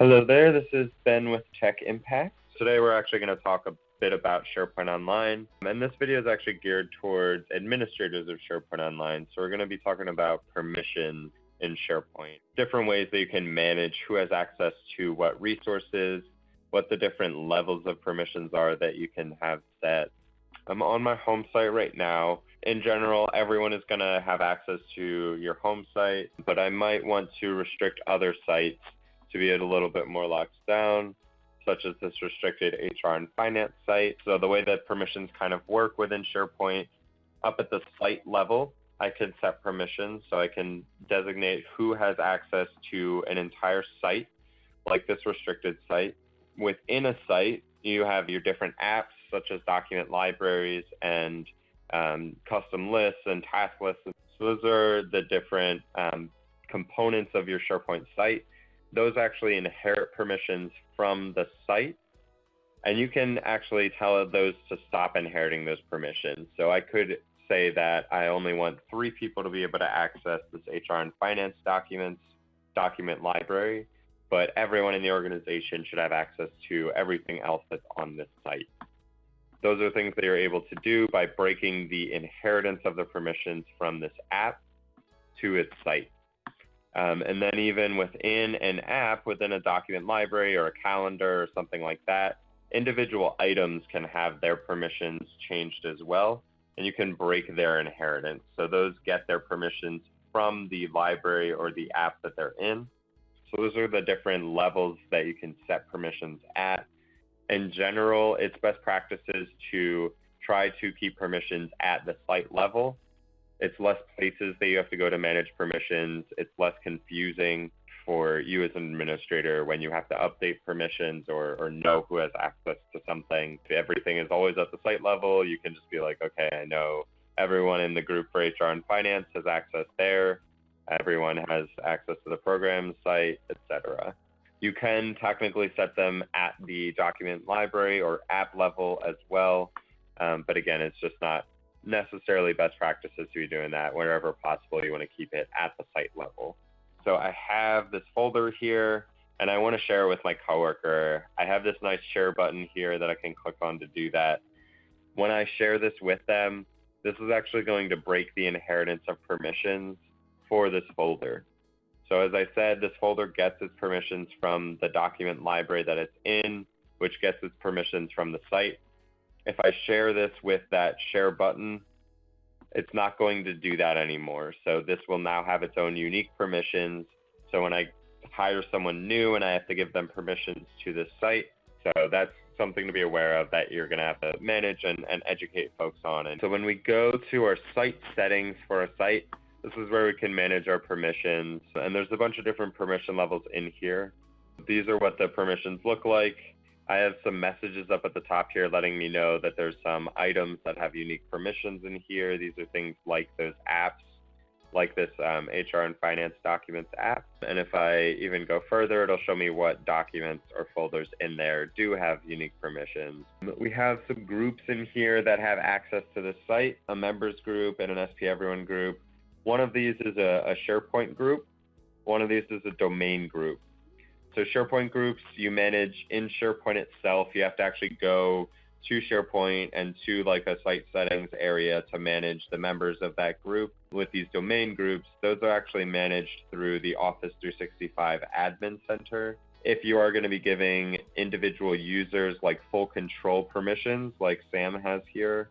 Hello there, this is Ben with Tech Impact. Today we're actually going to talk a bit about SharePoint Online, and this video is actually geared towards administrators of SharePoint Online. So we're going to be talking about permissions in SharePoint, different ways that you can manage who has access to what resources, what the different levels of permissions are that you can have set. I'm on my home site right now. In general, everyone is going to have access to your home site, but I might want to restrict other sites to be a little bit more locked down, such as this restricted HR and finance site. So the way that permissions kind of work within SharePoint, up at the site level, I can set permissions. So I can designate who has access to an entire site, like this restricted site. Within a site, you have your different apps, such as document libraries and um, custom lists and task lists. So those are the different um, components of your SharePoint site those actually inherit permissions from the site. And you can actually tell those to stop inheriting those permissions. So I could say that I only want three people to be able to access this HR and finance documents document library, but everyone in the organization should have access to everything else that's on this site. Those are things that you're able to do by breaking the inheritance of the permissions from this app to its site. Um, and then even within an app, within a document library or a calendar or something like that, individual items can have their permissions changed as well, and you can break their inheritance. So those get their permissions from the library or the app that they're in. So those are the different levels that you can set permissions at. In general, it's best practices to try to keep permissions at the site level it's less places that you have to go to manage permissions. It's less confusing for you as an administrator when you have to update permissions or, or know who has access to something. Everything is always at the site level, you can just be like, okay, I know everyone in the group for HR and finance has access there. Everyone has access to the program site, etc. You can technically set them at the document library or app level as well. Um, but again, it's just not necessarily best practices to be doing that. Wherever possible, you want to keep it at the site level. So I have this folder here and I want to share with my coworker. I have this nice share button here that I can click on to do that. When I share this with them, this is actually going to break the inheritance of permissions for this folder. So as I said, this folder gets its permissions from the document library that it's in, which gets its permissions from the site if I share this with that share button, it's not going to do that anymore. So this will now have its own unique permissions. So when I hire someone new and I have to give them permissions to this site, so that's something to be aware of that you're going to have to manage and, and educate folks on. And so when we go to our site settings for a site, this is where we can manage our permissions. And there's a bunch of different permission levels in here. These are what the permissions look like. I have some messages up at the top here letting me know that there's some items that have unique permissions in here. These are things like those apps, like this um, HR and finance documents app. And if I even go further, it'll show me what documents or folders in there do have unique permissions. We have some groups in here that have access to the site, a members group and an SP Everyone group. One of these is a, a SharePoint group. One of these is a domain group. So SharePoint groups you manage in SharePoint itself. You have to actually go to SharePoint and to like a site settings area to manage the members of that group. With these domain groups, those are actually managed through the Office 365 Admin Center. If you are going to be giving individual users like full control permissions, like Sam has here,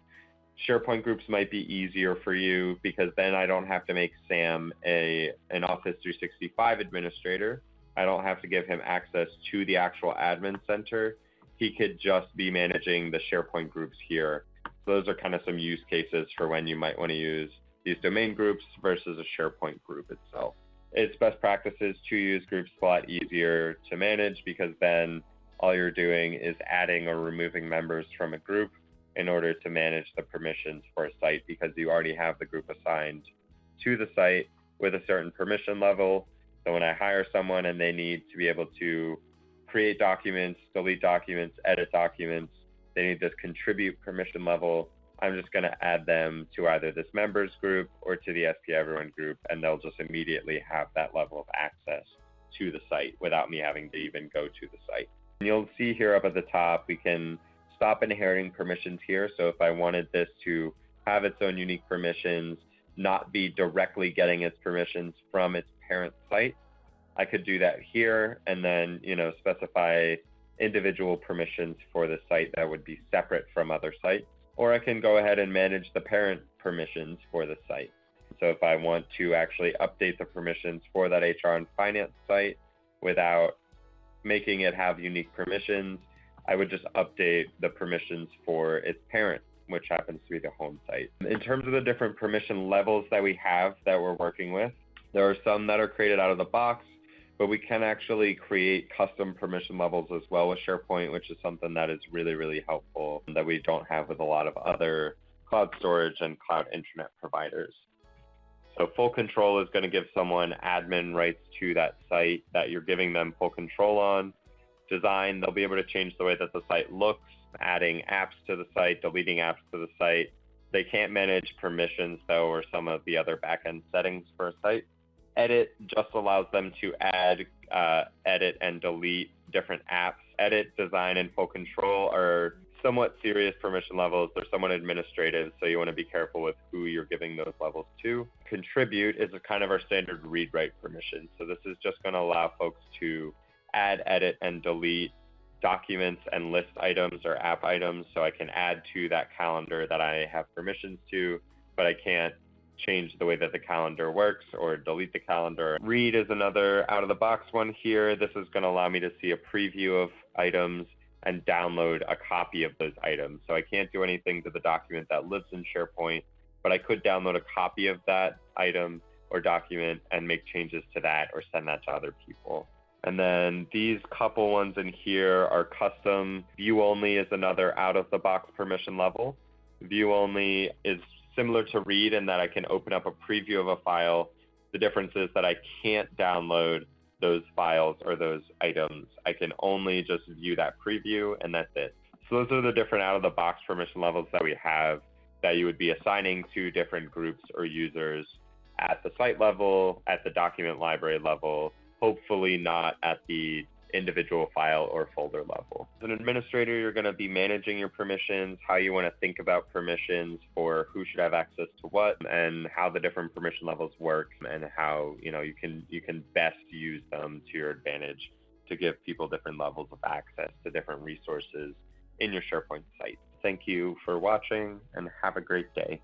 SharePoint groups might be easier for you because then I don't have to make Sam a an Office 365 administrator. I don't have to give him access to the actual admin center. He could just be managing the SharePoint groups here. So those are kind of some use cases for when you might want to use these domain groups versus a SharePoint group itself. It's best practices to use groups a lot easier to manage because then all you're doing is adding or removing members from a group in order to manage the permissions for a site because you already have the group assigned to the site with a certain permission level so when I hire someone and they need to be able to create documents, delete documents, edit documents, they need this contribute permission level. I'm just going to add them to either this members group or to the SP Everyone group, and they'll just immediately have that level of access to the site without me having to even go to the site. And you'll see here up at the top, we can stop inheriting permissions here. So if I wanted this to have its own unique permissions, not be directly getting its permissions from its parent site, I could do that here and then, you know, specify individual permissions for the site that would be separate from other sites. Or I can go ahead and manage the parent permissions for the site. So if I want to actually update the permissions for that HR and finance site without making it have unique permissions, I would just update the permissions for its parent, which happens to be the home site. In terms of the different permission levels that we have that we're working with, there are some that are created out of the box, but we can actually create custom permission levels as well with SharePoint, which is something that is really, really helpful that we don't have with a lot of other cloud storage and cloud internet providers. So full control is going to give someone admin rights to that site that you're giving them full control on. Design, they'll be able to change the way that the site looks, adding apps to the site, deleting apps to the site. They can't manage permissions though, or some of the other backend settings for a site. Edit just allows them to add, uh, edit, and delete different apps. Edit, design, and full control are somewhat serious permission levels. They're somewhat administrative, so you want to be careful with who you're giving those levels to. Contribute is a kind of our standard read write permission. So this is just going to allow folks to add, edit, and delete documents and list items or app items. So I can add to that calendar that I have permissions to, but I can't change the way that the calendar works or delete the calendar. Read is another out of the box one here. This is going to allow me to see a preview of items and download a copy of those items. So I can't do anything to the document that lives in SharePoint, but I could download a copy of that item or document and make changes to that or send that to other people. And then these couple ones in here are custom. View only is another out of the box permission level. View only is similar to read in that I can open up a preview of a file. The difference is that I can't download those files or those items. I can only just view that preview and that's it. So those are the different out of the box permission levels that we have that you would be assigning to different groups or users at the site level, at the document library level, hopefully not at the individual file or folder level. As an administrator, you're going to be managing your permissions, how you want to think about permissions for who should have access to what, and how the different permission levels work, and how you know you can you can best use them to your advantage to give people different levels of access to different resources in your SharePoint site. Thank you for watching and have a great day.